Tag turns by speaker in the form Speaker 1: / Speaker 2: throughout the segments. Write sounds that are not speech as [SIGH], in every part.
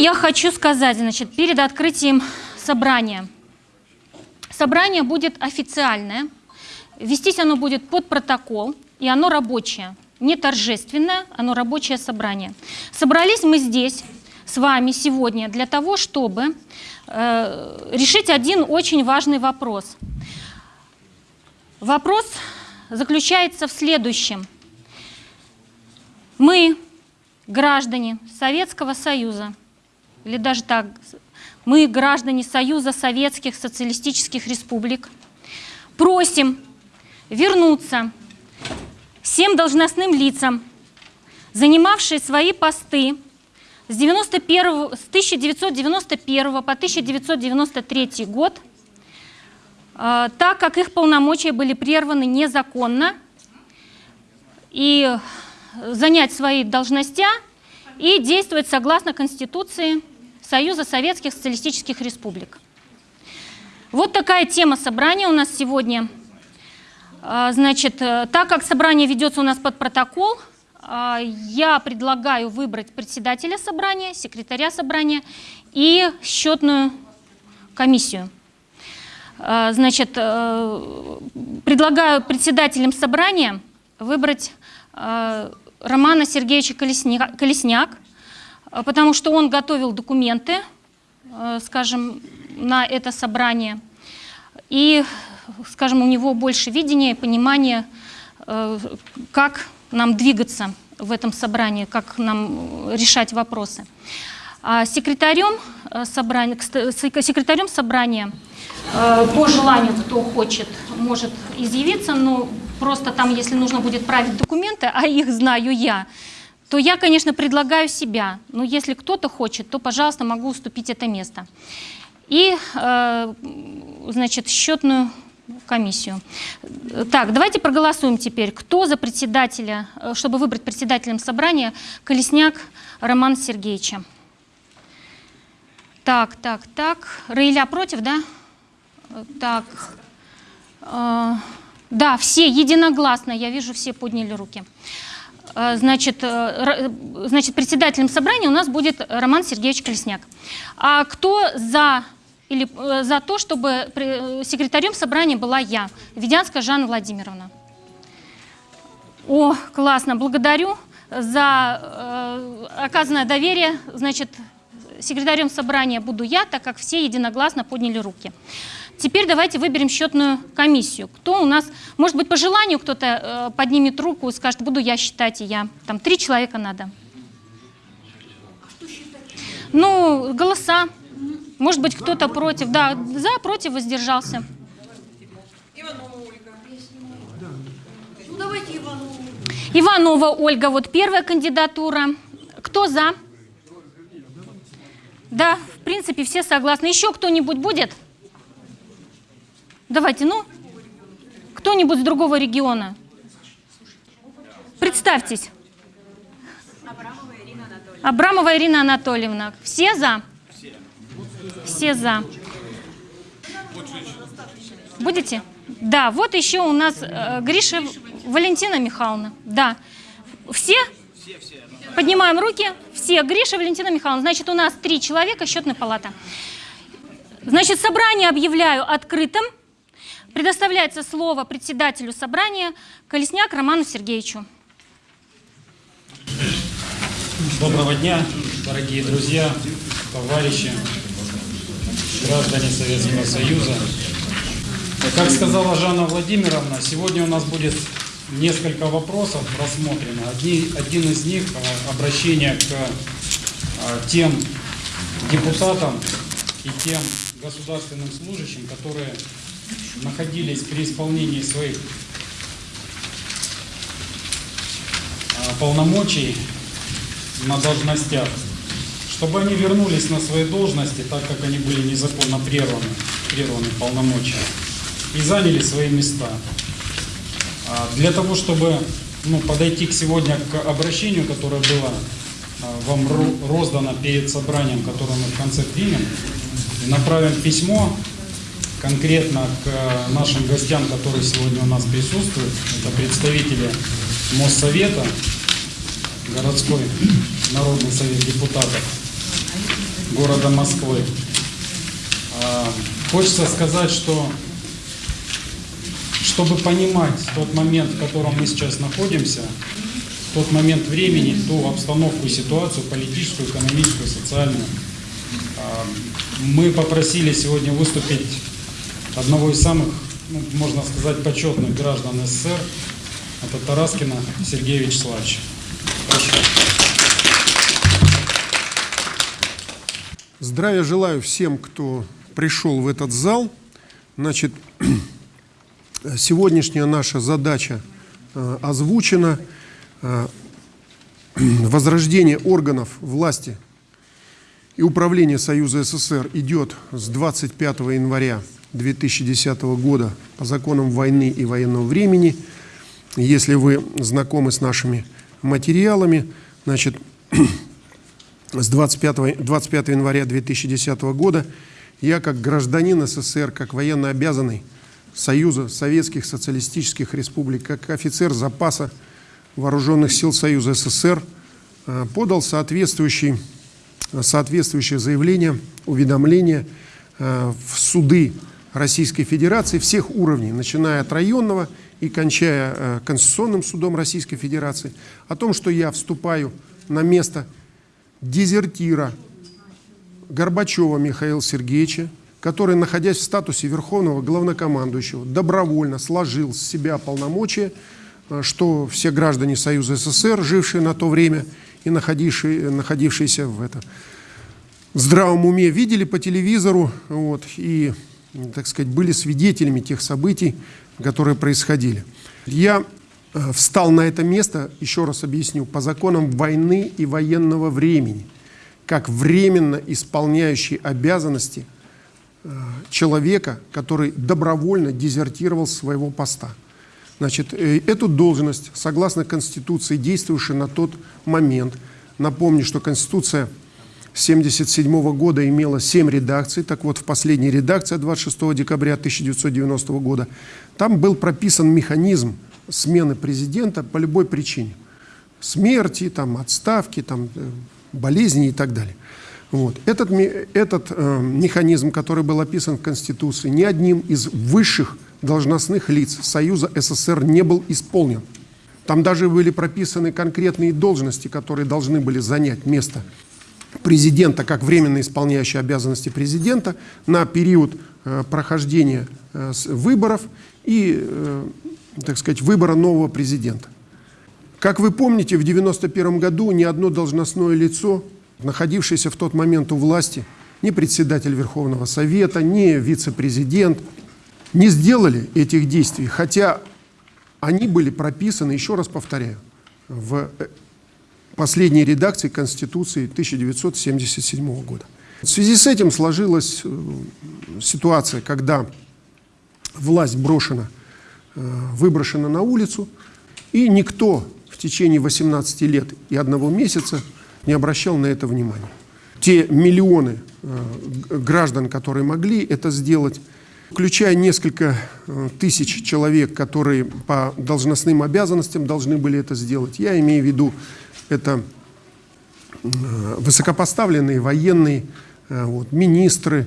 Speaker 1: Я хочу сказать, значит, перед открытием собрания. Собрание будет официальное, вестись оно будет под протокол, и оно рабочее, не торжественное, оно рабочее собрание. Собрались мы здесь с вами сегодня для того, чтобы э, решить один очень важный вопрос. Вопрос заключается в следующем. Мы, граждане Советского Союза, или даже так, мы, граждане Союза Советских Социалистических Республик, просим вернуться всем должностным лицам, занимавшие свои посты с, 91, с 1991 по 1993 год, э, так как их полномочия были прерваны незаконно, и занять свои должности и действовать согласно Конституции Союза Советских Социалистических Республик. Вот такая тема собрания у нас сегодня. А, значит, э, так как собрание ведется у нас под протокол, а, я предлагаю выбрать председателя собрания, секретаря собрания и счетную комиссию. А, значит, э, предлагаю председателем собрания выбрать Романа Сергеевича Колесняк, потому что он готовил документы, а, скажем, на это собрание. И, скажем, у него больше видения и понимания, а, как нам двигаться в этом собрании, как нам решать вопросы. А секретарем собрания, секретарем собрания по желанию, кто хочет, может изъявиться, но просто там, если нужно будет править документы, а их знаю я, то я, конечно, предлагаю себя. Но если кто-то хочет, то, пожалуйста, могу уступить это место. И, э, значит, счетную комиссию. Так, давайте проголосуем теперь. Кто за председателя, э, чтобы выбрать председателем собрания Колесняк Роман Сергеевича? Так, так, так. Раиля против, да? Так. Э, да, все единогласно, я вижу, все подняли руки. Э, значит, э, значит, председателем собрания у нас будет Роман Сергеевич Колесняк. А кто за, или, э, за то, чтобы секретарем собрания была я, Ведянская Жанна Владимировна? О, классно, благодарю за э, оказанное доверие. Значит, секретарем собрания буду я, так как все единогласно подняли руки. Теперь давайте выберем счетную комиссию. Кто у нас, может быть, по желанию кто-то э, поднимет руку и скажет, буду я считать, и я. Там три человека надо. Ну, голоса. Может быть, кто-то против. Да, за, против, воздержался. Иванова Ольга. Ну, давайте Иванова. Ольга, вот первая кандидатура. Кто за? Да, в принципе, все согласны. Еще кто-нибудь будет? Давайте, ну, кто-нибудь с другого региона. Представьтесь. Абрамова Ирина Анатольевна. Все за? Все. Все за. Будете? Да, вот еще у нас э, Гриша Валентина Михайловна. Да. Все? Все, все. Поднимаем руки. Все. Гриша Валентина Михайловна. Значит, у нас три человека, счетная палата. Значит, собрание объявляю открытым. Предоставляется слово председателю собрания Колесняк Роману Сергеевичу.
Speaker 2: Доброго дня, дорогие друзья, товарищи, граждане Советского Союза. Как сказала Жанна Владимировна, сегодня у нас будет несколько вопросов рассмотрено. Одни, один из них – обращение к а, тем депутатам и тем государственным служащим, которые находились при исполнении своих а, полномочий на должностях, чтобы они вернулись на свои должности, так как они были незаконно прерваны, прерваны полномочия, и заняли свои места. А, для того, чтобы ну, подойти к сегодня к обращению, которое было а, вам роздано перед собранием, которое мы в конце примем, направим письмо конкретно к э, нашим гостям, которые сегодня у нас присутствуют. Это представители Моссовета, городской народный совет депутатов города Москвы. А, Хочется сказать, что чтобы понимать тот момент, в котором мы сейчас находимся, тот момент времени, ту обстановку, ситуацию политическую, экономическую, социальную, а, мы попросили сегодня выступить одного из самых, ну, можно сказать, почетных граждан СССР, это Тараскина Сергея Вячеславовича. Прошу.
Speaker 3: Здравия желаю всем, кто пришел в этот зал. Значит, [CLEARS THROAT] сегодняшняя наша задача э, озвучена. Э, [CLEARS THROAT] возрождение органов власти и управления Союза СССР идет с 25 января 2010 года по законам войны и военного времени. Если вы знакомы с нашими материалами, значит, [CLEARS THROAT] с 25, 25 января 2010 года я как гражданин СССР, как военно обязанный Союза Советских Социалистических Республик, как офицер запаса Вооруженных сил Союза СССР э, подал соответствующий, соответствующее заявление, уведомление э, в суды Российской Федерации всех уровней, начиная от районного и кончая э, Конституционным судом Российской Федерации, о том, что я вступаю на место дезертира Горбачева Михаила Сергеевича, который, находясь в статусе верховного главнокомандующего, добровольно сложил с себя полномочия, э, что все граждане Союза СССР, жившие на то время и находившие, находившиеся в, это, в здравом уме, видели по телевизору вот, и, так сказать, были свидетелями тех событий, которые происходили. Я э, встал на это место, еще раз объясню, по законам войны и военного времени – как временно исполняющий обязанности э, человека, который добровольно дезертировал с своего поста. Значит, э, эту должность, согласно Конституции, действующей на тот момент, напомню, что Конституция 1977 года имела 7 редакций, так вот в последней редакции 26 декабря 1990 года, там был прописан механизм смены президента по любой причине. Смерти, там, отставки, там, э, болезни и так далее. Вот. Этот, этот э, механизм, который был описан в Конституции, ни одним из высших должностных лиц Союза СССР не был исполнен. Там даже были прописаны конкретные должности, которые должны были занять место президента, как временно исполняющий обязанности президента на период э, прохождения э, выборов и, э, так сказать, выбора нового президента. Как вы помните, в 1991 году ни одно должностное лицо, находившееся в тот момент у власти, ни председатель Верховного Совета, ни вице-президент не сделали этих действий, хотя они были прописаны, еще раз повторяю, в э, последней редакции Конституции 1977 года. В связи с этим сложилась э, ситуация, когда власть брошена, э, выброшена на улицу, и никто течение 18 лет и одного месяца не обращал на это внимания. Те миллионы э, граждан, которые могли это сделать, включая несколько тысяч человек, которые по должностным обязанностям должны были это сделать. Я имею в виду, это э, высокопоставленные военные, вот, министры,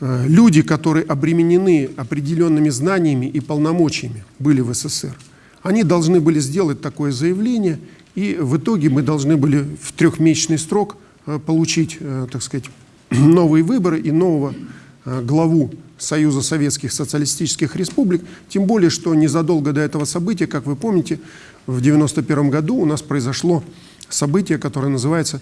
Speaker 3: люди, которые обременены определенными знаниями и полномочиями, были в СССР. Они должны были сделать такое заявление, и в итоге мы должны были в трехмесячный срок э, получить, э, так сказать, [CLEARS THROAT] новые выборы и нового э, главу Союза Советских Социалистических Республик, тем более, что незадолго до этого события, как вы помните, в 1991 году у нас произошло событие, которое называется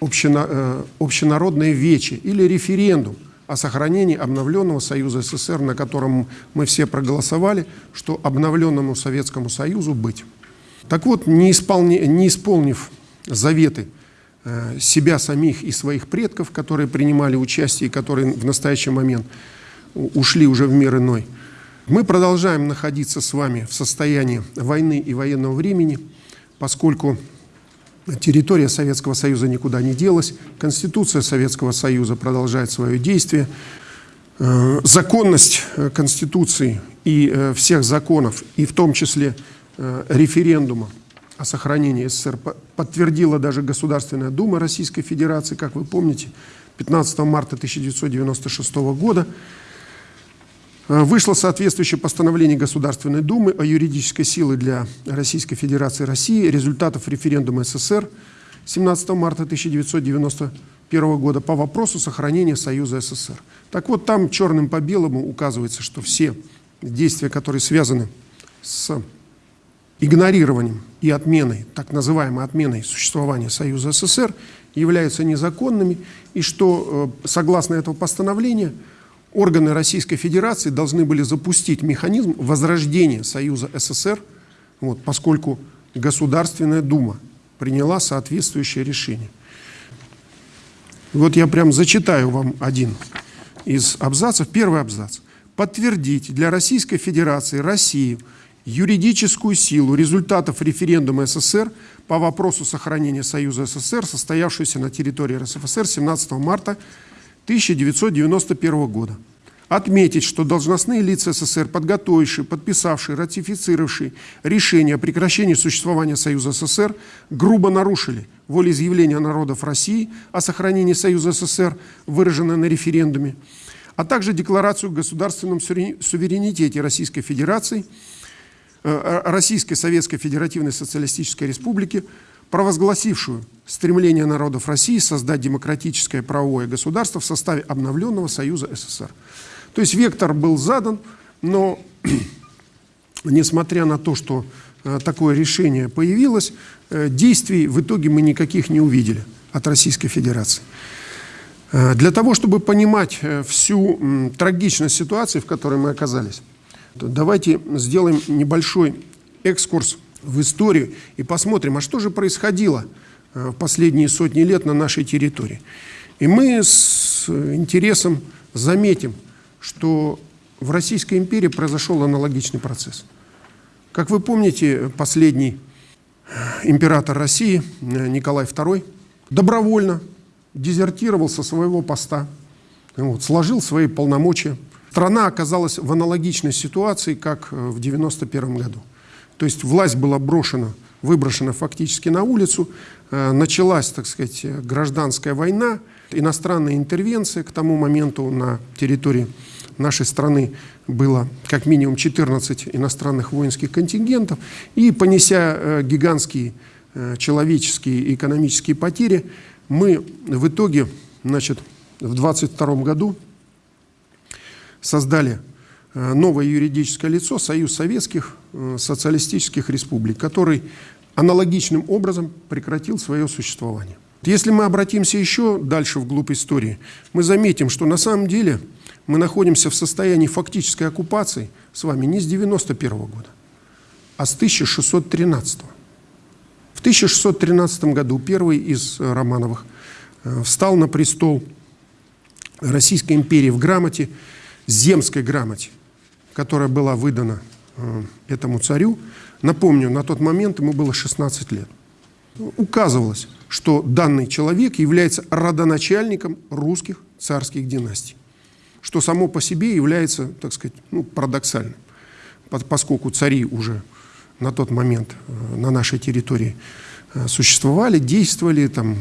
Speaker 3: общенародное вече или референдум – о сохранении обновленного Союза СССР, на котором мы все проголосовали, что обновленному Советскому Союзу быть. Так вот, не, исполни, не исполнив заветы э, себя самих и своих предков, которые принимали участие и которые в настоящий момент ушли уже в мир иной, мы продолжаем находиться с вами в состоянии войны и военного времени, поскольку Территория Советского Союза никуда не делась, Конституция Советского Союза продолжает свое действие. Э, законность э, Конституции и э, всех законов, и в том числе референдума о сохранении СССР подтвердила даже Государственная Дума Российской Федерации, как вы помните, 15 марта 1996 года вышло соответствующее постановление Государственной Думы о юридической силе для Российской Федерации России результатов референдума СССР 17 марта 1991 года по вопросу сохранения Союза СССР. Так вот, там черным по белому указывается, что все действия, которые связаны с игнорированием и отменой, так называемой отменой существования Союза СССР, являются незаконными, и что, э, согласно этого постановления, органы Российской Федерации должны были запустить механизм возрождения Союза СССР, вот, поскольку Государственная Дума приняла соответствующее решение. Вот я прям зачитаю вам один из абзацев. Первый абзац. Подтвердить для Российской Федерации Россию – юридическую силу результатов референдума СССР по вопросу сохранения Союза СССР, состоявшегося на территории РСФСР 17 марта 1991 года. Отметить, что должностные лица СССР, подготовившие, подписавшие, ратифицировавшие решение о прекращении существования Союза СССР, грубо нарушили волеизъявление народов России о сохранении Союза СССР, выраженное на референдуме, а также Декларацию о государственном суверенитете Российской Федерации – Э, Российской Советской Федеративной Социалистической Республики, провозгласившую стремление народов России создать демократическое правовое государство в составе обновленного Союза СССР. То есть вектор был задан, но [CLEARS THROAT] несмотря на то, что э, такое решение появилось, э, действий в итоге мы никаких не увидели от Российской Федерации. Для того, чтобы понимать всю трагичность ситуации, в которой мы оказались, Давайте сделаем небольшой экскурс в историю и посмотрим, а что же происходило э, в последние сотни лет на нашей территории. И мы с интересом заметим, что в Российской империи произошел аналогичный процесс. Как вы помните, последний император России э, Николай II добровольно дезертировал со своего поста, вот, сложил свои полномочия, страна оказалась в аналогичной ситуации, как э, в 1991 году. То есть власть была брошена, выброшена фактически на улицу, э, началась, так сказать, гражданская война, иностранная интервенция. К тому моменту на территории нашей страны было как минимум 14 иностранных воинских контингентов. И понеся э, гигантские человеческие и экономические потери, мы в итоге значит, в 22 году создали э, новое юридическое лицо Союз Советских э, Социалистических Республик, который аналогичным образом прекратил свое существование. Если мы обратимся еще дальше вглубь истории, мы заметим, что на самом деле мы находимся в состоянии фактической оккупации с вами не с 91 -го года, а с 1613 -го. В 1613 году первый из Романовых э, встал на престол Российской империи в грамоте земской грамоте, которая была выдана э, этому царю, напомню, на тот момент ему было 16 лет, указывалось, что данный человек является родоначальником русских царских династий, что само по себе является, так сказать, ну, парадоксальным, поскольку цари уже на тот момент э, на нашей территории э, существовали, действовали, там,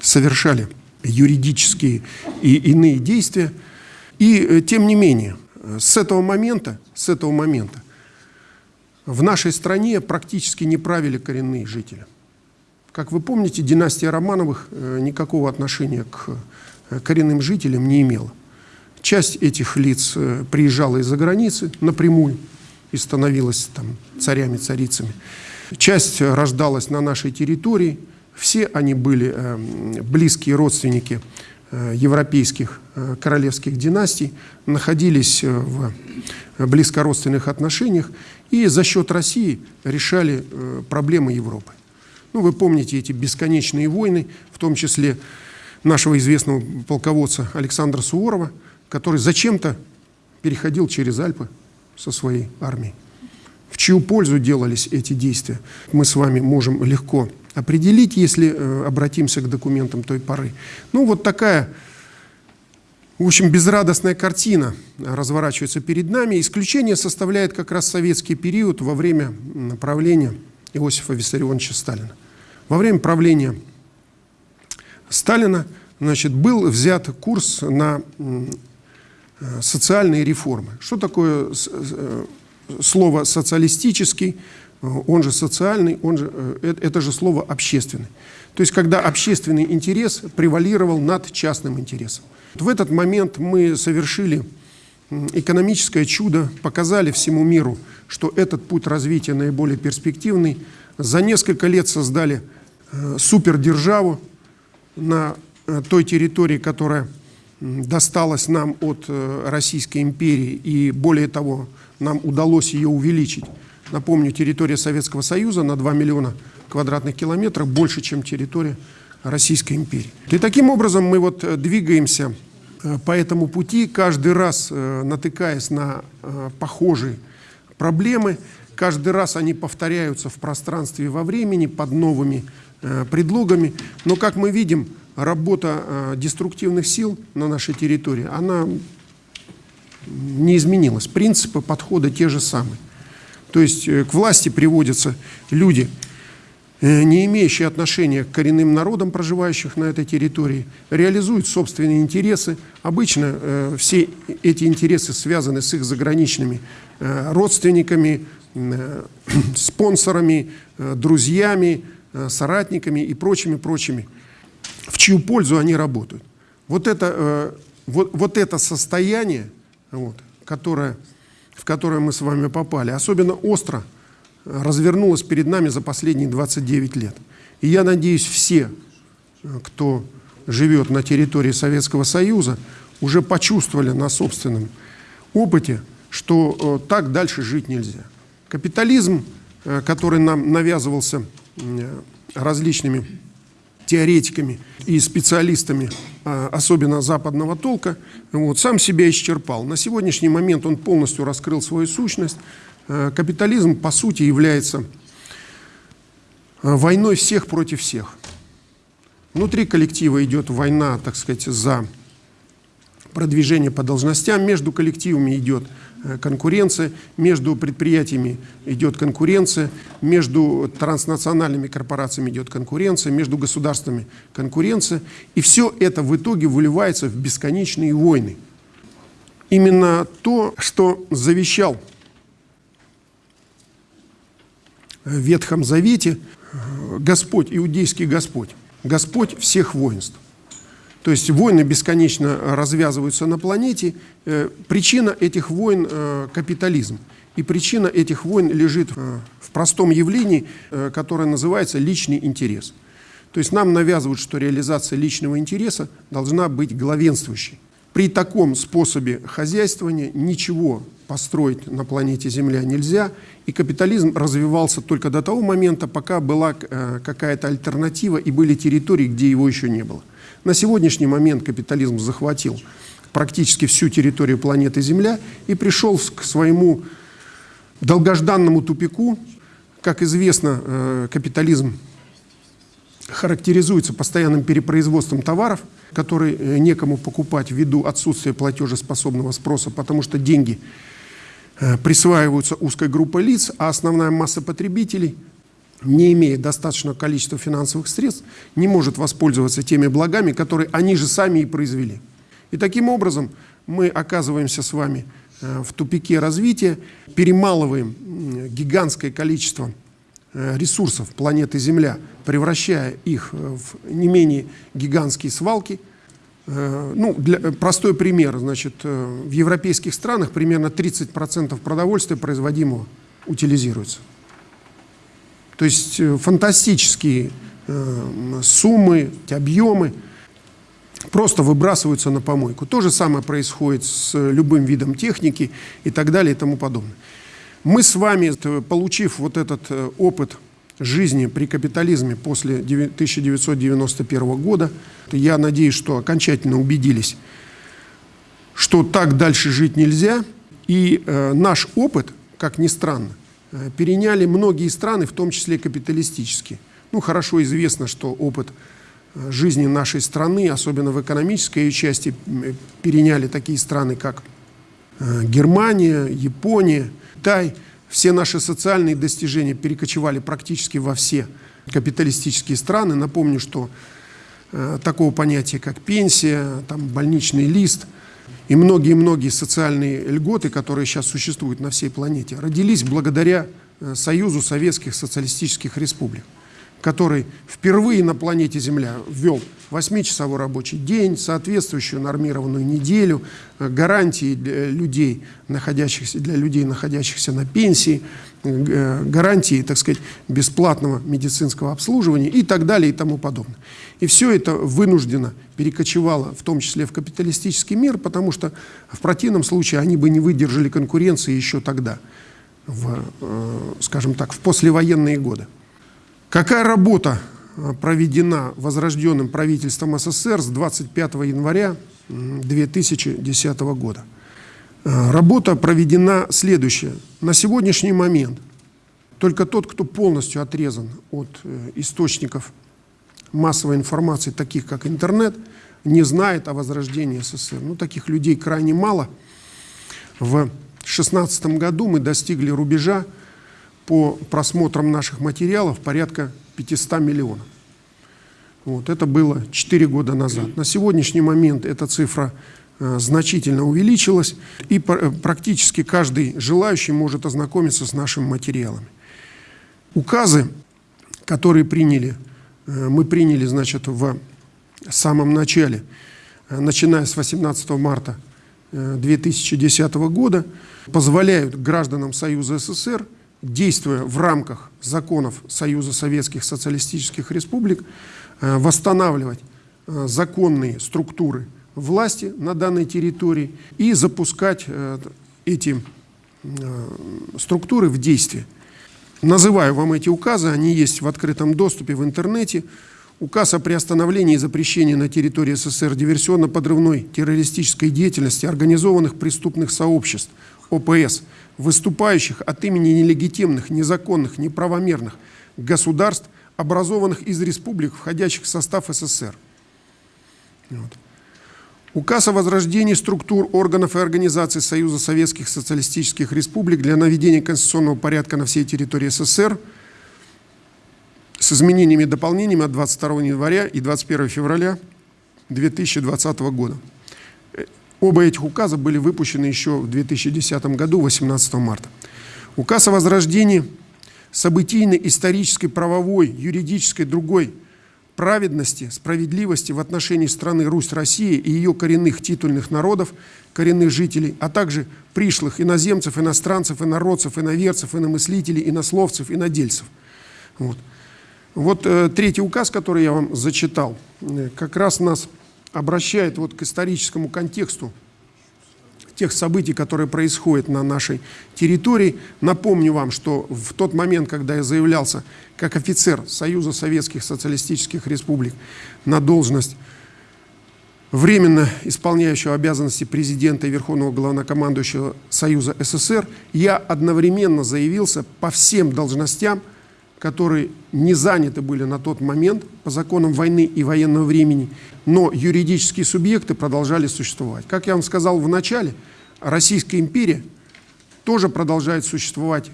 Speaker 3: совершали юридические и иные действия, и тем не менее, с этого момента, с этого момента в нашей стране практически не правили коренные жители. Как вы помните, династия Романовых э, никакого отношения к э, коренным жителям не имела. Часть этих лиц приезжала из-за границы напрямую и становилась там царями, царицами. Часть рождалась на нашей территории. Все они были близкие родственники Э, европейских э, королевских династий находились э, в близкородственных отношениях и за счет России решали проблемы Европы. Ну, вы помните эти бесконечные войны, в том числе нашего известного полководца Александра Суворова, который зачем-то переходил через Альпы со своей армией. В чью пользу делались эти действия, мы с вами можем легко определить, если э, обратимся к документам той поры. Ну, вот такая, в общем, безрадостная картина разворачивается перед нами. Исключение составляет как раз советский период во время правления Иосифа Виссарионовича Сталина. Во время правления Сталина значит, был взят курс на социальные реформы. Что такое слово «социалистический», он же социальный, он же, это же слово «общественный». То есть, когда общественный интерес превалировал над частным интересом. В этот момент мы совершили экономическое чудо, показали всему миру, что этот путь развития наиболее перспективный. За несколько лет создали э, супердержаву на э, той территории, которая досталась нам от э, Российской империи, и более того, нам удалось ее увеличить. Напомню, территория Советского Союза на 2 миллиона квадратных километров больше, чем территория Российской империи. И таким образом мы вот э, двигаемся э, по этому пути, каждый раз э, натыкаясь на похожие проблемы, каждый раз они повторяются в пространстве и во времени под новыми предлогами. Но, как мы видим, работа деструктивных сил на нашей территории, она не изменилась. Принципы подхода те же самые. То есть к власти приводятся люди, Э, не имеющие отношения к коренным народам, проживающих на этой территории, реализуют собственные интересы. Обычно э, все эти интересы связаны с их заграничными э, родственниками, э, [CLEARS THROAT] спонсорами, э, друзьями, э, соратниками и прочими-прочими, в чью пользу они работают. Вот это, э, вот, вот это состояние, вот, которое, в которое мы с вами попали, особенно остро – развернулась перед нами за последние 29 лет. И я надеюсь, все, кто живет на территории Советского Союза, уже почувствовали на собственном опыте, что э, так дальше жить нельзя. Капитализм, э, который нам навязывался э, различными теоретиками и специалистами, особенно западного толка, вот, сам себя исчерпал. На сегодняшний момент он полностью раскрыл свою сущность, Э, капитализм, по сути, является э, войной всех против всех. Внутри коллектива идет война, так сказать, за продвижение по должностям, между коллективами идет конкуренция, между предприятиями идет конкуренция, между транснациональными корпорациями идет конкуренция, между государствами конкуренция. И все это в итоге выливается в бесконечные войны. Именно то, что завещал в Ветхом Завете Господь, иудейский Господь, Господь всех воинств. То есть войны бесконечно развязываются на планете. Э, причина этих войн э, – капитализм. И причина этих войн лежит э, в простом явлении, которое называется личный интерес. То есть нам навязывают, что реализация личного интереса должна быть главенствующей. При таком способе хозяйствования ничего построить на планете Земля нельзя, и капитализм развивался только до того момента, пока была какая-то альтернатива и были территории, где его еще не было. На сегодняшний момент капитализм захватил практически всю территорию планеты Земля и пришел к своему долгожданному тупику. Как известно, э, капитализм характеризуется постоянным перепроизводством товаров, которые э, некому покупать ввиду отсутствия платежеспособного спроса, потому что деньги э, присваиваются узкой группой лиц, а основная масса потребителей, не имея достаточного количества финансовых средств, не может воспользоваться теми благами, которые они же сами и произвели. И таким образом мы оказываемся с вами э, в тупике развития, перемалываем гигантское количество Э, ресурсов планеты Земля, превращая их э, в не менее гигантские свалки. Ну, для, простой пример, значит, в европейских странах примерно 30% продовольствия производимого утилизируется. То есть фантастические суммы, объемы просто выбрасываются на помойку. То же самое происходит с любым видом техники и так далее и тому подобное. Мы с вами, получив вот этот э, опыт жизни при капитализме после 1991 года, я надеюсь, что окончательно убедились, что так дальше жить нельзя. И э, наш опыт, как ни странно, э, переняли многие страны, в том числе капиталистические. Ну, хорошо известно, что опыт э, жизни нашей страны, особенно в экономической части, переняли такие страны, как э, Германия, Япония, Китай, Все наши социальные достижения перекочевали практически во все капиталистические страны. Напомню, что э, такого понятия, как пенсия, там, больничный лист и многие-многие социальные льготы, которые сейчас существуют на всей планете, родились благодаря э, Союзу Советских Социалистических Республик который впервые на планете Земля ввел 8-часовой рабочий день, соответствующую нормированную неделю, э, гарантии для людей, находящихся, для людей, находящихся на пенсии, э, гарантии, так сказать, бесплатного медицинского обслуживания и так далее и тому подобное. И все это вынуждено перекочевало, в том числе в капиталистический мир, потому что в противном случае они бы не выдержали конкуренции еще тогда, в, э, скажем так, в послевоенные годы. Какая работа а, проведена возрожденным правительством СССР с 25 января 2010 года? А, работа проведена следующая. На сегодняшний момент только тот, кто полностью отрезан от э, источников массовой информации, таких как интернет, не знает о возрождении СССР. Ну, таких людей крайне мало. В 2016 году мы достигли рубежа по просмотрам наших материалов порядка 500 миллионов. Вот, это было 4 года назад. На сегодняшний момент эта цифра э, значительно увеличилась, и э, практически каждый желающий может ознакомиться с нашими материалами. Указы, которые приняли, э, мы приняли значит, в самом начале, э, начиная с 18 марта э, 2010 года, позволяют гражданам Союза СССР действуя в рамках законов Союза Советских Социалистических Республик, э, восстанавливать э, законные структуры власти на данной территории и запускать э, эти структуры в действие. Называю вам эти указы, они есть в открытом доступе в интернете. Указ о приостановлении и запрещении на территории СССР диверсионно-подрывной террористической деятельности организованных преступных сообществ ОПС – выступающих от имени нелегитимных, незаконных, неправомерных государств, образованных из республик, входящих в состав СССР. Вот. Указ о возрождении структур органов и организаций Союза Советских Социалистических Республик для наведения конституционного порядка на всей территории СССР с изменениями и дополнениями от 22 января и 21 февраля 2020 года. Оба этих указа были выпущены еще в 2010 году, 18 марта. Указ о возрождении событийной, исторической, правовой, юридической, другой праведности, справедливости в отношении страны Русь, Россия и ее коренных титульных народов, коренных жителей, а также пришлых иноземцев, иностранцев, инородцев, иноверцев, иномыслителей, инословцев, инодельцев. Вот, вот э, третий указ, который я вам зачитал, э, как раз нас обращает вот к историческому контексту тех событий, которые происходят на нашей территории. Напомню вам, что в тот момент, когда я заявлялся как офицер Союза Советских Социалистических Республик на должность временно исполняющего обязанности президента и Верховного Главнокомандующего Союза СССР, я одновременно заявился по всем должностям – которые не заняты были на тот момент по законам войны и военного времени, но юридические субъекты продолжали существовать. Как я вам сказал в начале, Российская империя тоже продолжает существовать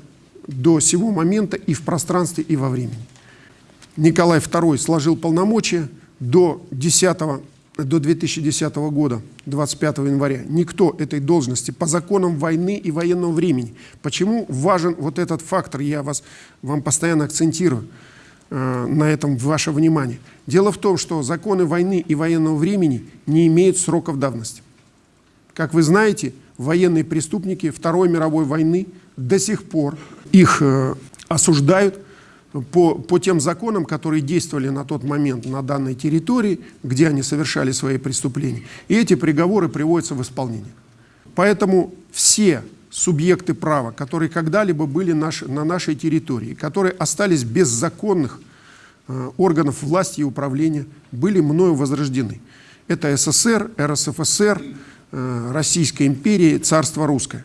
Speaker 3: до сего момента и в пространстве, и во времени. Николай II сложил полномочия до 10 до 2010 года, 25 января, никто этой должности по законам войны и военного времени. Почему важен вот этот фактор, я вас, вам постоянно акцентирую э, на этом ваше внимание. Дело в том, что законы войны и военного времени не имеют сроков давности. Как вы знаете, военные преступники Второй мировой войны до сих пор их э, осуждают по, по тем законам, которые действовали на тот момент на данной территории, где они совершали свои преступления. И эти приговоры приводятся в исполнение. Поэтому все субъекты права, которые когда-либо были наш, на нашей территории, которые остались без законных э, органов власти и управления, были мною возрождены. Это СССР, РСФСР, э, Российская империя, Царство Русское.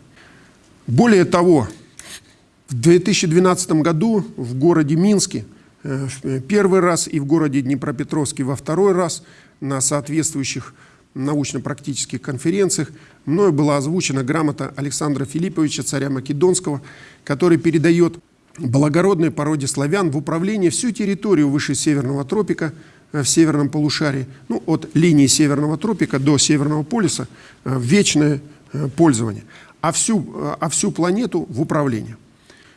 Speaker 3: Более того, в 2012 году в городе Минске э, первый раз и в городе Днепропетровске во второй раз на соответствующих научно-практических конференциях мною была озвучена грамота Александра Филипповича, царя Македонского, который передает благородной породе славян в управление всю территорию выше Северного тропика э, в северном полушарии, ну, от линии Северного тропика до Северного полюса э, в вечное э, пользование, а всю, а всю планету в управление.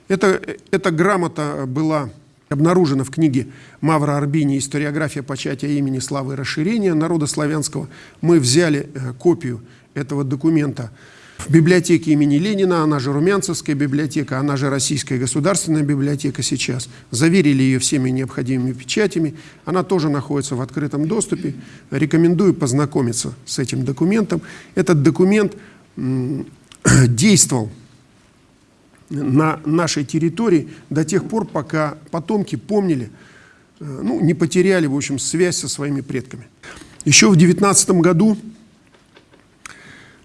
Speaker 3: Это, эта грамота была обнаружена в книге Мавра Арбини «Историография початия имени славы и расширения народа славянского». Мы взяли копию этого документа в библиотеке имени Ленина, она же Румянцевская библиотека, она же Российская государственная библиотека сейчас. Заверили ее всеми необходимыми печатями. Она тоже находится в открытом доступе. Рекомендую познакомиться с этим документом. Этот документ [CLEARS THROAT] действовал на нашей территории до тех пор, пока потомки помнили, э, ну, не потеряли, в общем, связь со своими предками. Еще в 19 году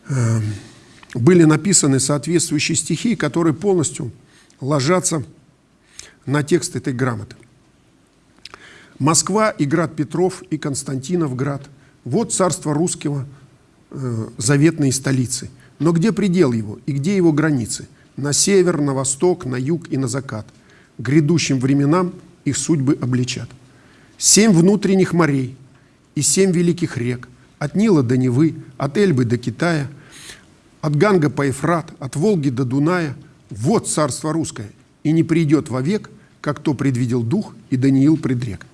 Speaker 3: э, были написаны соответствующие стихи, которые полностью ложатся на текст этой грамоты. Москва и град Петров и Константиновград – вот царство русского э, заветной столицы. Но где предел его и где его границы? На север, на восток, на юг и на закат. Грядущим временам их судьбы обличат. Семь внутренних морей и семь великих рек, от Нила до Невы, от Эльбы до Китая – от Ганга по Ефрат, от Волги до Дуная, вот царство русское, и не придет вовек, как то предвидел дух и Даниил предрек.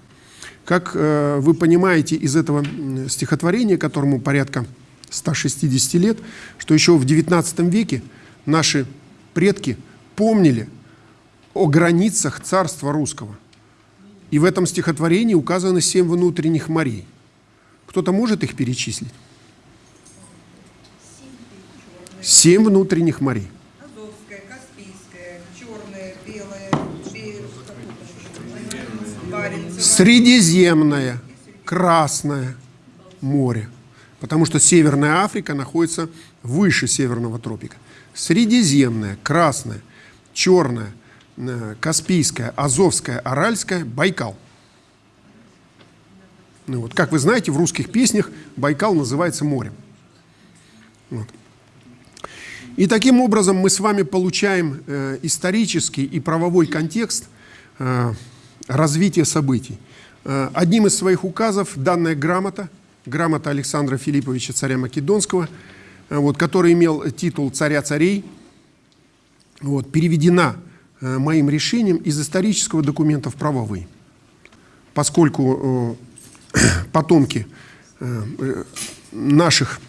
Speaker 3: Как э, вы понимаете из этого стихотворения, которому порядка 160 лет, что еще в XIX веке наши предки помнили о границах царства русского. И в этом стихотворении указаны семь внутренних морей. Кто-то может их перечислить? Семь внутренних морей.
Speaker 4: Азовская, Каспийская, Черная, Белая, Баренцево.
Speaker 3: Средиземное, Красное море. Потому что Северная Африка находится выше Северного тропика. Средиземное, Красное, Черное, э, Каспийское, Азовское, Аральское, Байкал. Ну вот, как вы знаете, в русских песнях Байкал называется морем. Вот. И таким образом мы с вами получаем э, исторический и правовой контекст э, развития событий. Э, одним из своих указов данная грамота, грамота Александра Филипповича, царя Македонского, э, вот, который имел титул царя царей, вот, переведена э, моим решением из исторического документа в правовый. Поскольку э, [CLEARS THROAT] потомки наших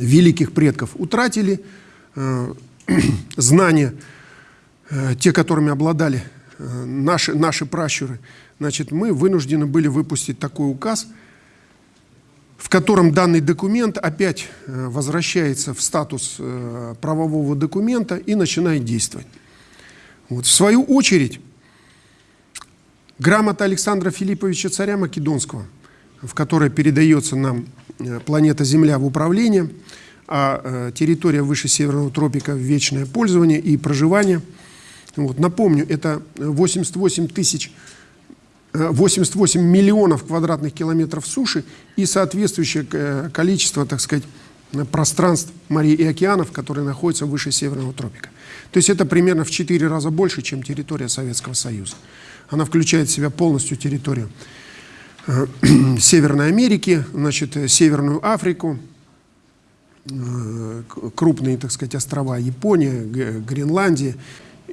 Speaker 3: великих предков утратили [CLEARS THROAT] знания, те, которыми обладали наши, наши пращуры, значит, мы вынуждены были выпустить такой указ, в котором данный документ опять э, возвращается в статус э, правового документа и начинает действовать. Вот. В свою очередь, грамота Александра Филипповича царя Македонского, в которой передается нам Э, планета Земля в управление, а территория выше Северного тропика в вечное пользование и проживание. Вот, напомню, это 88 тысяч 88 э, миллионов квадратных километров суши и соответствующее количество, так сказать, пространств морей и океанов, которые находятся выше Северного тропика. То есть это примерно в 4 раза больше, чем территория Советского Союза. Она включает в себя полностью территорию Э, [CLEARS THROAT] Северной Америки, значит, э, Северную Африку, э, крупные, так сказать, острова Япония, Гренландия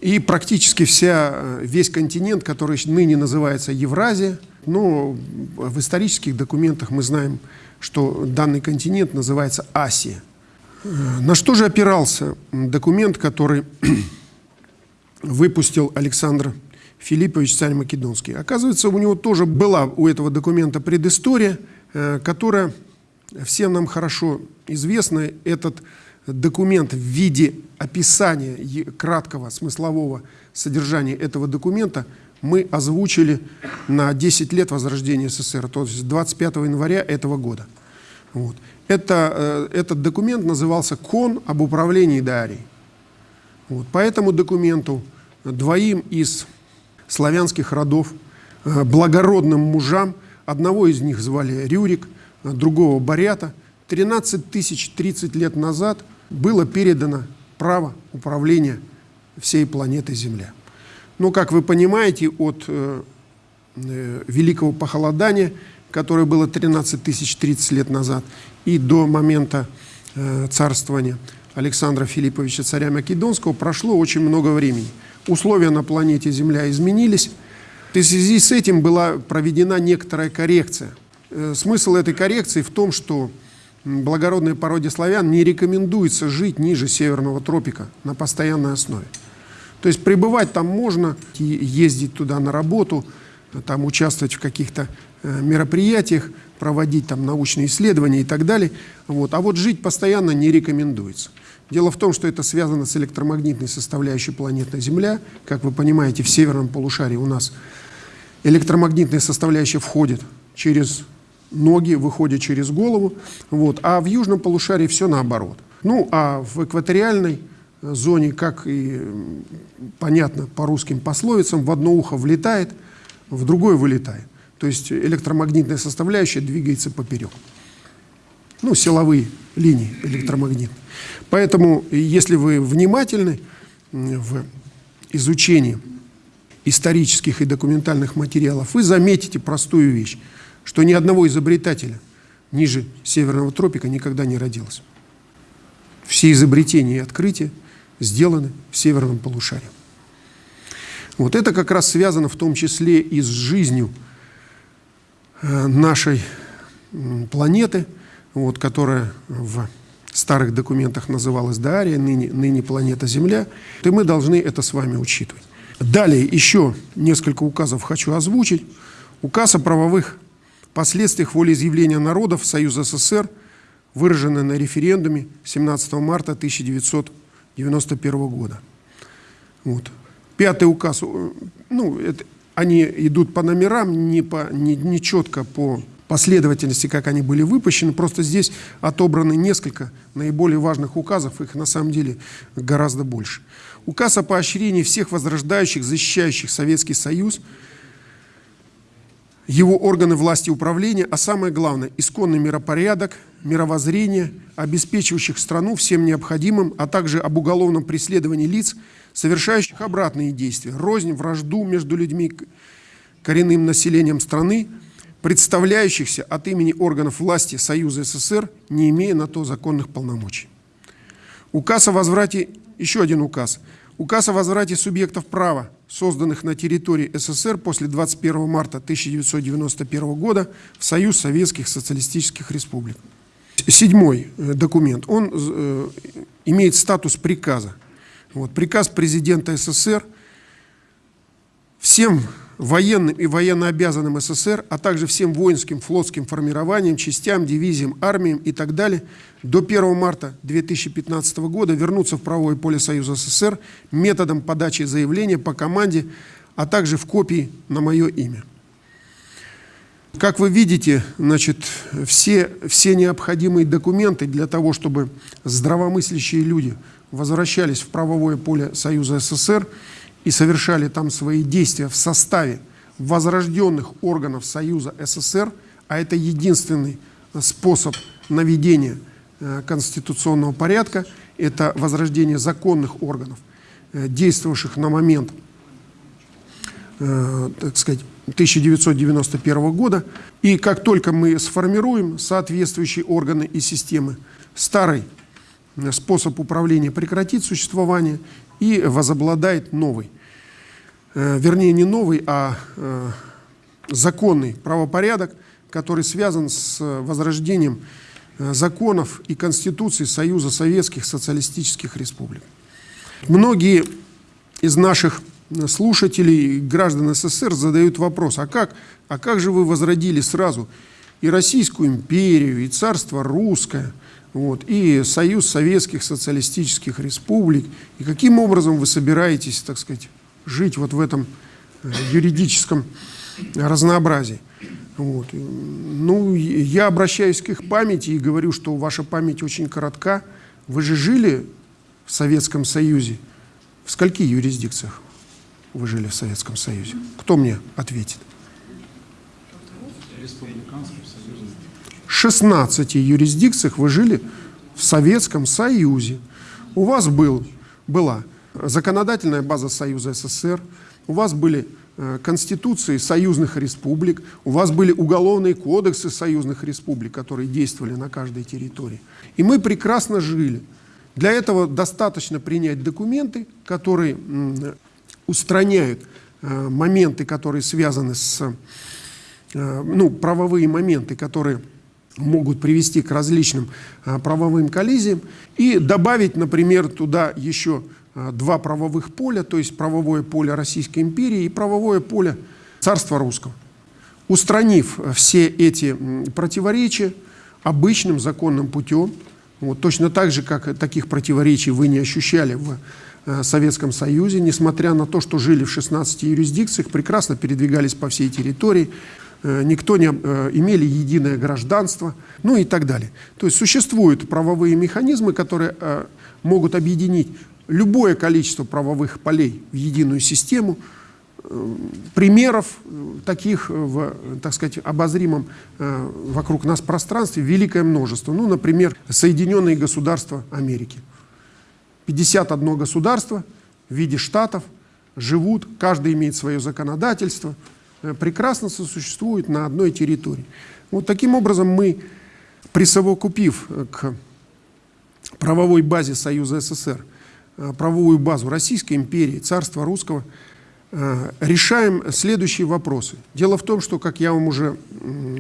Speaker 3: и практически вся, весь континент, который ныне называется Евразия. Но в исторических документах мы знаем, что данный континент называется Асия. На что же опирался документ, который [CLEARS THROAT] выпустил Александр Филиппович, царь Македонский. Оказывается, у него тоже была у этого документа предыстория, э, которая всем нам хорошо известна. Этот документ в виде описания краткого смыслового содержания этого документа мы озвучили на 10 лет возрождения СССР, то есть 25 января этого года. Вот. Это, э, этот документ назывался «Кон об управлении Дарией». Вот. По этому документу двоим из славянских родов, э, благородным мужам. Одного из них звали Рюрик, другого барята 13 тысяч 30 лет назад было передано право управления всей планетой Земля. Но, как вы понимаете, от э, э, великого похолодания, которое было 13 тысяч 30 лет назад, и до момента э, царствования Александра Филипповича царя Македонского прошло очень много времени. Условия на планете Земля изменились. И в связи с этим была проведена некоторая коррекция. Э, Смысл этой коррекции в том, что благородной породе славян не рекомендуется жить ниже северного тропика на постоянной основе. То есть пребывать там можно, ездить туда на работу, там участвовать в каких-то э, мероприятиях, проводить там научные исследования и так далее. Вот. А вот жить постоянно не рекомендуется. Дело в том, что это связано с электромагнитной составляющей планеты Земля. Как вы понимаете, в северном полушарии у нас электромагнитная составляющая входит через ноги, выходит через голову, вот, а в южном полушарии все наоборот. Ну, а в экваториальной э, зоне, как и понятно по русским пословицам, в одно ухо влетает, в другое вылетает. То есть электромагнитная составляющая двигается поперек. Ну, силовые линии электромагнитные. Поэтому, если вы внимательны в изучении исторических и документальных материалов, вы заметите простую вещь, что ни одного изобретателя ниже северного тропика никогда не родилось. Все изобретения и открытия сделаны в северном полушарии. Вот это как раз связано в том числе и с жизнью э, нашей планеты, вот, которая в старых документах называлась Дария, ныне, ныне планета Земля, и мы должны это с вами учитывать. Далее еще несколько указов хочу озвучить. Указ о правовых последствиях волеизъявления народов Союза СССР, выраженный на референдуме 17 марта 1991 года. Вот. Пятый указ, э, ну, это, они идут по номерам, не, по, не, не четко по последовательности, как они были выпущены, просто здесь отобраны несколько наиболее важных указов, их на самом деле гораздо больше. Указ о поощрении всех возрождающих, защищающих Советский Союз, его органы власти и управления, а самое главное, исконный миропорядок, мировоззрение, обеспечивающих страну всем необходимым, а также об уголовном преследовании лиц, совершающих обратные действия, рознь, вражду между людьми, коренным населением страны, представляющихся от имени органов власти Союза СССР, не имея на то законных полномочий. Указ о возврате, еще один указ, указ о возврате субъектов права, созданных на территории СССР после 21 марта 1991 года в Союз Советских Социалистических Республик. Седьмой э, документ, он э, имеет статус приказа. Вот, приказ президента СССР всем военным и военнообязанным СССР, а также всем воинским, флотским формированиям, частям, дивизиям, армиям и так далее до 1 марта 2015 года вернуться в правовое поле Союза СССР методом подачи заявления по команде, а также в копии на мое имя. Как вы видите, значит, все, все необходимые документы для того, чтобы здравомыслящие люди возвращались в правовое поле Союза СССР и совершали там свои действия в составе возрожденных органов Союза СССР, а это единственный способ наведения э, конституционного порядка, это возрождение законных органов, э, действовавших на момент, э, так сказать, 1991 года. И как только мы сформируем соответствующие органы и системы, старый э, способ управления прекратит существование и возобладает новый. Э, вернее, не новый, а э, законный правопорядок, который связан с возрождением э, законов и Конституции Союза Советских Социалистических Республик. Многие из наших слушателей, граждан СССР задают вопрос, а как, а как же вы возродили сразу и Российскую империю, и царство русское, вот, и Союз Советских Социалистических Республик, и каким образом вы собираетесь, так сказать, жить вот в этом э, юридическом разнообразии. Вот. Ну, я обращаюсь к их памяти и говорю, что ваша память очень коротка. Вы же жили в Советском Союзе. В скольки юрисдикциях вы жили в Советском Союзе? Кто мне ответит? 16 юрисдикциях вы жили в Советском Союзе. У вас был, была законодательная база Союза СССР, у вас были э, конституции союзных республик, у вас были уголовные кодексы союзных республик, которые действовали на каждой территории. И мы прекрасно жили. Для этого достаточно принять документы, которые устраняют э, моменты, которые связаны с, э, ну, правовые моменты, которые могут привести к различным правовым коллизиям, и добавить, например, туда еще два правовых поля, то есть правовое поле Российской империи и правовое поле Царства Русского. Устранив э, все эти противоречия обычным законным путем, вот, точно так же, как таких противоречий вы не ощущали в э, Советском Союзе, несмотря на то, что жили в 16 юрисдикциях, прекрасно передвигались по всей территории, э, никто не э, имели единое гражданство, ну и так далее. То есть существуют правовые механизмы, которые э, могут объединить любое количество правовых полей в единую систему, примеров э, таких э, в, так сказать, обозримом э, вокруг нас пространстве великое множество. Ну, например, Соединенные Государства Америки. 51 государство в виде штатов живут, каждый имеет свое законодательство, э, прекрасно сосуществует на одной территории. Вот таким образом мы, присовокупив э, к правовой базе Союза СССР, э, правовую базу Российской империи, Царства Русского, э, решаем следующие вопросы. Дело в том, что, как я вам уже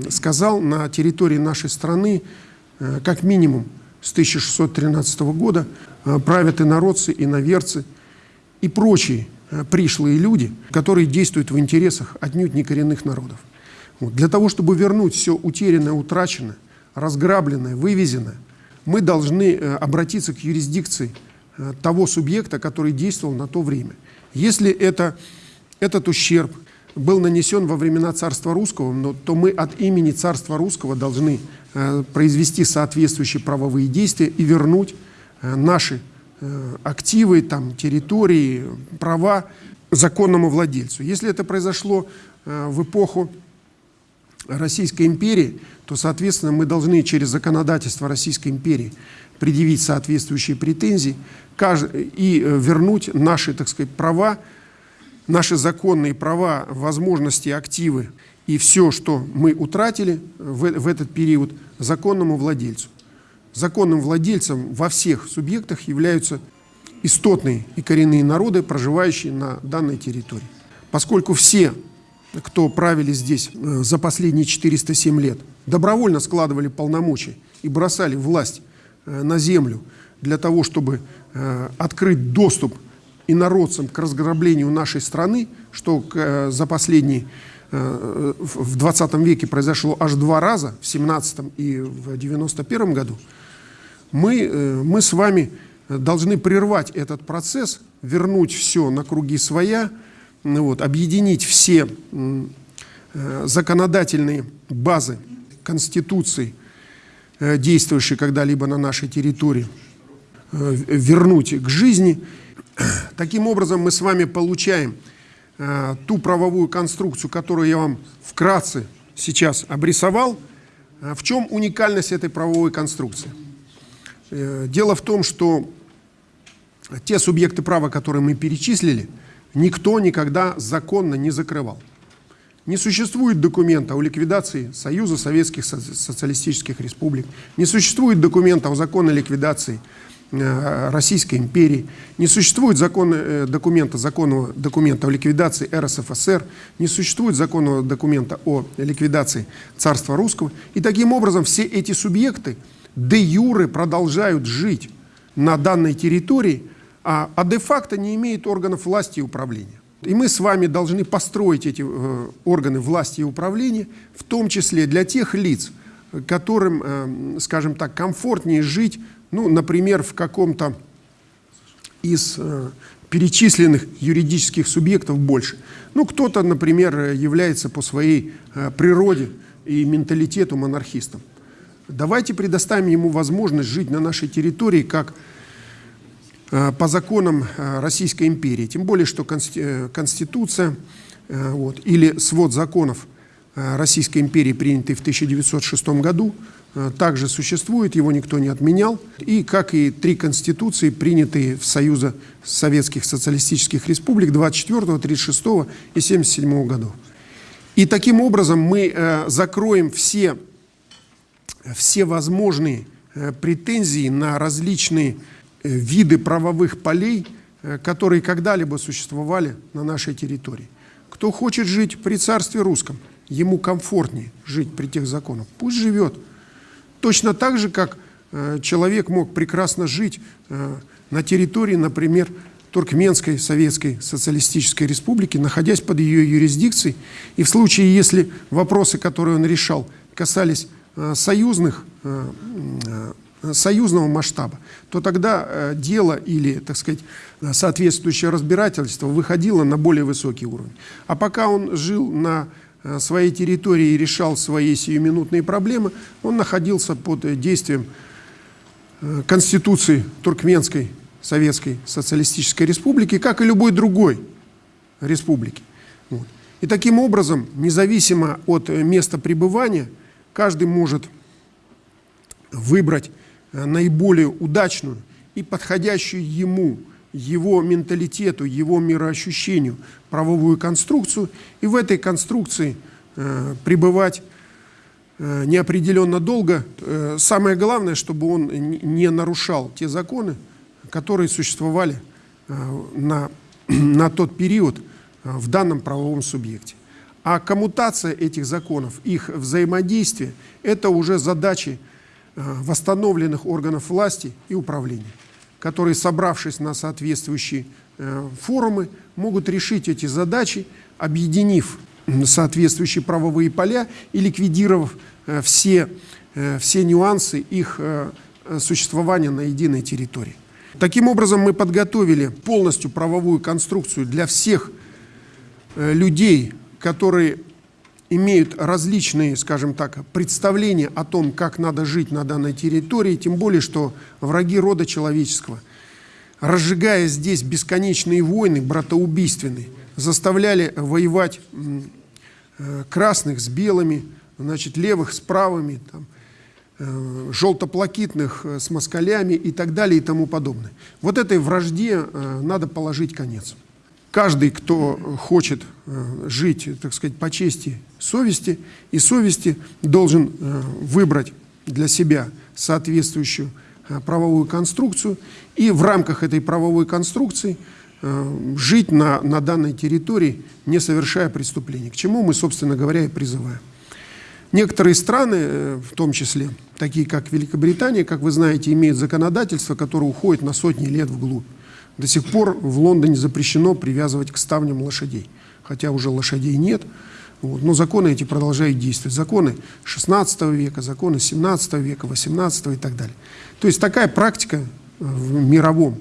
Speaker 3: сказал, на территории нашей страны э, как минимум с 1613 года э, правят инородцы, иноверцы и прочие э, пришлые люди, которые действуют в интересах отнюдь не коренных народов. Вот. Для того, чтобы вернуть все утерянное, утраченное, разграбленное, вывезенное, мы должны э, обратиться к юрисдикции э, того субъекта, который действовал на то время. Если это, этот ущерб был нанесен во времена Царства Русского, то мы от имени Царства Русского должны э, произвести соответствующие правовые действия и вернуть э, наши э, активы, там, территории, права законному владельцу. Если это произошло э, в эпоху Российской империи, то, соответственно, мы должны через законодательство Российской империи предъявить соответствующие претензии и э, вернуть наши, так сказать, права, наши законные права, возможности, активы и все, что мы утратили в, в этот период, законному владельцу. Законным владельцем во всех субъектах являются истотные и коренные народы, проживающие на данной территории. Поскольку все кто правили здесь э, за последние 407 лет, добровольно складывали полномочия и бросали власть э, на землю для того, чтобы э, открыть доступ инородцам к разграблению нашей страны, что э, за последние э, в в 20 веке произошло аж два раза, в 17 и в 91 году, мы, э, мы с вами должны прервать этот процесс, вернуть все на круги своя, ну вот, объединить все э, законодательные базы Конституции, э, действующие когда-либо на нашей территории, э, вернуть к жизни. Таким образом, мы с вами получаем э, ту правовую конструкцию, которую я вам вкратце сейчас обрисовал. В чем уникальность этой правовой конструкции? Дело в том, что те субъекты права, которые мы перечислили, никто никогда законно не закрывал. Не существует документа о ликвидации Союза Советских Со- Социалистических Республик, не существует документа о законной ликвидации э, Российской империи, не существует закона, э, документа, законного документа о ликвидации РСФСР, не существует законного документа о ликвидации Царства Русского. И таким образом все эти субъекты де юре продолжают жить на данной территории, а, а де-факто не имеют органов власти и управления. И мы с вами должны построить эти э, органы власти и управления, в том числе для тех лиц, которым, э, скажем так, комфортнее жить, ну, например, в каком-то из э, перечисленных юридических субъектов больше. Ну, кто-то, например, является по своей э, природе и менталитету монархистом. Давайте предоставим ему возможность жить на нашей территории как по законам э, Российской империи. Тем более, что э, Конституция э, вот, или свод законов э, Российской империи, принятый в 1906 году, э, также существует, его никто не отменял. И как и три конституции, принятые в Союзе Советских Социалистических Республик 24, 36 и 77 годов. И таким образом мы э, закроем все, все возможные э, претензии на различные э, виды правовых полей, э, которые когда-либо существовали на нашей территории. Кто хочет жить при царстве русском, ему комфортнее жить при тех законах, пусть живет. Точно так же, как э, человек мог прекрасно жить э, на территории, например, Туркменской Советской Социалистической Республики, находясь под ее юрисдикцией. И в случае, если вопросы, которые он решал, касались э, союзных, э, э, союзного масштаба, то тогда э, дело или, так сказать, э, соответствующее разбирательство выходило на более высокий уровень. А пока он жил на э, своей территории и решал свои сиюминутные проблемы, он находился под э, действием э, Конституции Туркменской Советской Социалистической Республики, как и любой другой республики. Вот. И таким образом, независимо от э, места пребывания, каждый может выбрать э, наиболее удачную и подходящую ему, его менталитету, его мироощущению правовую конструкцию, и в этой конструкции э, пребывать э, неопределенно долго. Э, самое главное, чтобы он не- нарушал те законы, которые существовали э, на, [CLEARS THROAT] на тот период э, в данном правовом субъекте. А коммутация этих законов, их взаимодействие – это уже задачи э, восстановленных органов власти и управления, которые, собравшись на соответствующие э, форумы, могут решить эти задачи, объединив соответствующие правовые поля и ликвидировав э, все, э, все нюансы их э, э, существования на единой территории. Таким образом, мы подготовили полностью правовую конструкцию для всех э, людей, которые имеют различные, скажем так, представления о том, как надо жить на данной территории, тем более, что враги рода человеческого, разжигая здесь бесконечные войны, братоубийственные, заставляли воевать э, красных с белыми, значит, левых с правыми, там, э, желтоплакитных э, с москалями и так далее и тому подобное. Вот этой вражде надо положить конец. Каждый, кто хочет э, жить, так сказать, по чести совести и совести, должен э, выбрать для себя соответствующую э, правовую конструкцию и в рамках этой правовой конструкции жить на, на данной территории, не совершая преступлений, к чему мы, собственно говоря, и призываем. Некоторые страны, в том числе такие как Великобритания, как вы знаете, имеют законодательство, которое уходит на сотни лет вглубь. До сих пор в Лондоне запрещено привязывать к ставням лошадей, хотя уже лошадей нет, вот, но законы эти продолжают действовать. Законы 16 века, законы 17 века, 18 и так далее. То есть такая практика э, в мировом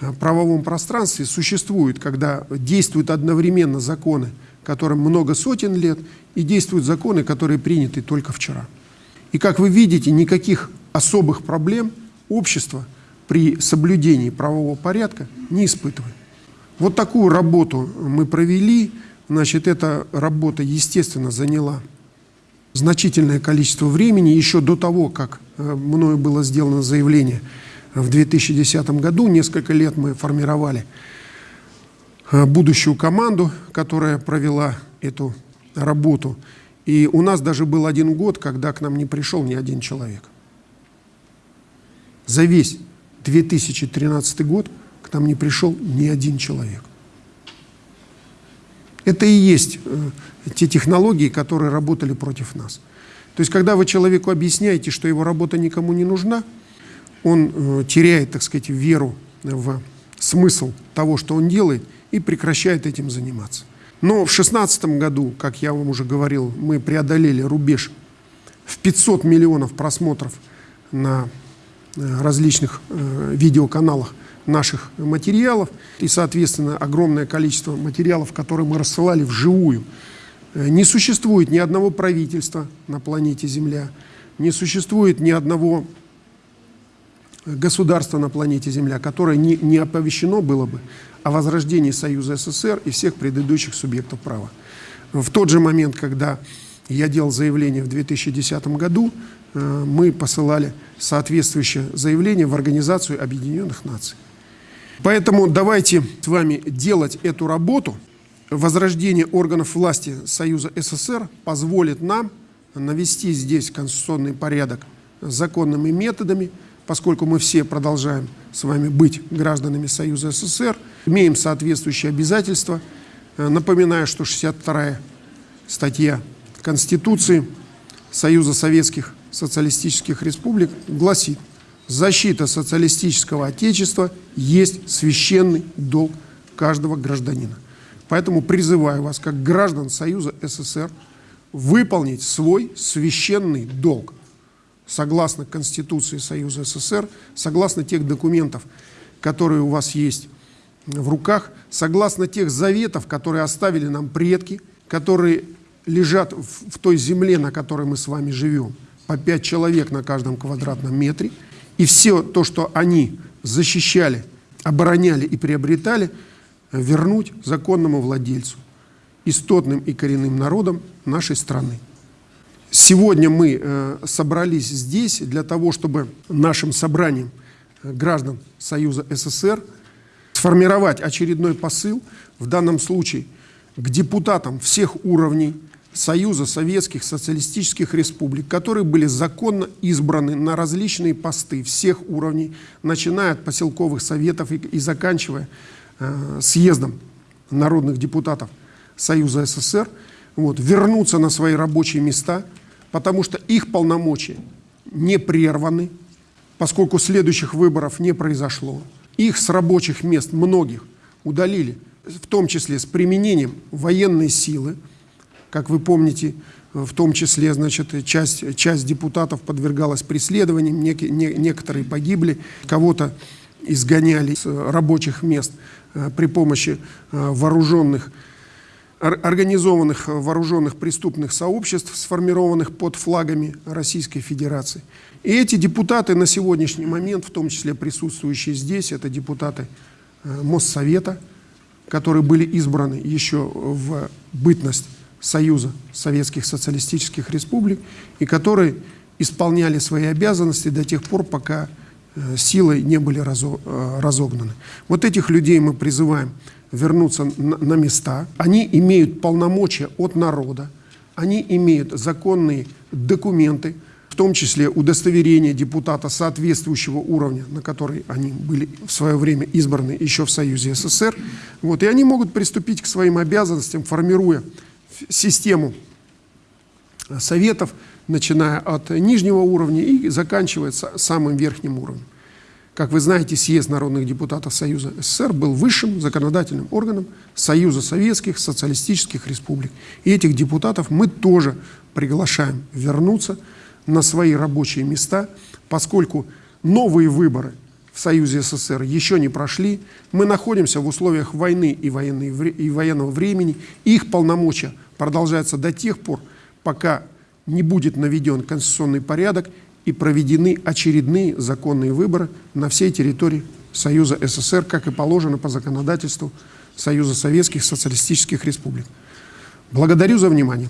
Speaker 3: э, правовом пространстве существует, когда действуют одновременно законы, которым много сотен лет, и действуют законы, которые приняты только вчера. И как вы видите, никаких особых проблем общество при соблюдении правового порядка не испытывает. Вот такую работу мы провели. Значит, эта работа, естественно, заняла значительное количество времени еще до того, как э, мною было сделано заявление в 2010 году. Несколько лет мы формировали э, будущую команду, которая провела эту работу. И у нас даже был один год, когда к нам не пришел ни один человек. За весь 2013 год к нам не пришел ни один человек. Это и есть э, те технологии, которые работали против нас. То есть, когда вы человеку объясняете, что его работа никому не нужна, он э, теряет, так сказать, веру в смысл того, что он делает, и прекращает этим заниматься. Но в 2016 году, как я вам уже говорил, мы преодолели рубеж в 500 миллионов просмотров на различных э, видеоканалах наших материалов и, соответственно, огромное количество материалов, которые мы рассылали вживую. Э, Не существует ни одного правительства на планете Земля, не существует ни одного государства на планете Земля, которое не, не оповещено было бы о возрождении Союза СССР и всех предыдущих субъектов права. В тот же момент, когда я делал заявление в 2010 году, э, мы посылали соответствующее заявление в Организацию Объединенных Наций. Поэтому давайте с вами делать эту работу. Возрождение органов власти Союза СССР позволит нам навести здесь конституционный порядок законными методами, поскольку мы все продолжаем с вами быть гражданами Союза СССР, имеем соответствующие обязательства. Э, Напоминаю, что 62 статья Конституции Союза Советских Социалистических Республик гласит, защита социалистического отечества есть священный долг каждого гражданина. Поэтому призываю вас, как граждан Союза СССР, выполнить свой священный долг согласно Конституции Союза СССР, согласно тех документов, которые у вас есть в руках, согласно тех заветов, которые оставили нам предки, которые лежат в, в той земле, на которой мы с вами живем, по пять человек на каждом квадратном метре, и все то, что они защищали, обороняли и приобретали, вернуть законному владельцу, истотным и коренным народам нашей страны. Сегодня мы э, собрались здесь для того, чтобы нашим собранием э, граждан Союза СССР сформировать очередной посыл, в данном случае к депутатам всех уровней Союза Советских Социалистических Республик, которые были законно избраны на различные посты всех уровней, начиная от поселковых советов и, и заканчивая э, съездом народных депутатов Союза СССР, вот, вернуться на свои рабочие места, потому что их полномочия не прерваны, поскольку следующих выборов не произошло. Их с рабочих мест многих удалили, в том числе с применением военной силы. Как вы помните, в том числе, значит, часть, часть депутатов подвергалась преследованиям, нек, не, некоторые погибли, кого-то изгоняли с рабочих мест э, при помощи э, вооруженных организованных вооруженных преступных сообществ, сформированных под флагами Российской Федерации. И эти депутаты на сегодняшний момент, в том числе присутствующие здесь, это депутаты э, Моссовета, которые были избраны еще в бытность Союза Советских Социалистических Республик и которые исполняли свои обязанности до тех пор, пока э, силой не были э, разогнаны. Вот этих людей мы призываем вернуться на места. Они имеют полномочия от народа, они имеют законные документы, в том числе удостоверение депутата соответствующего уровня, на который они были в свое время избраны еще в Союзе СССР. Вот, и они могут приступить к своим обязанностям, формируя систему советов, начиная от нижнего уровня и заканчивая самым верхним уровнем. Как вы знаете, съезд народных депутатов Союза СССР был высшим законодательным органом Союза Советских Социалистических Республик. И этих депутатов мы тоже приглашаем вернуться на свои рабочие места, поскольку новые выборы в Союзе СССР еще не прошли. Мы находимся в условиях войны и, военной, и военного времени. Их полномочия продолжаются до тех пор, пока не будет наведен конституционный порядок и проведены очередные законные выборы на всей территории Союза СССР, как и положено по законодательству Союза Советских Социалистических Республик. Благодарю за внимание.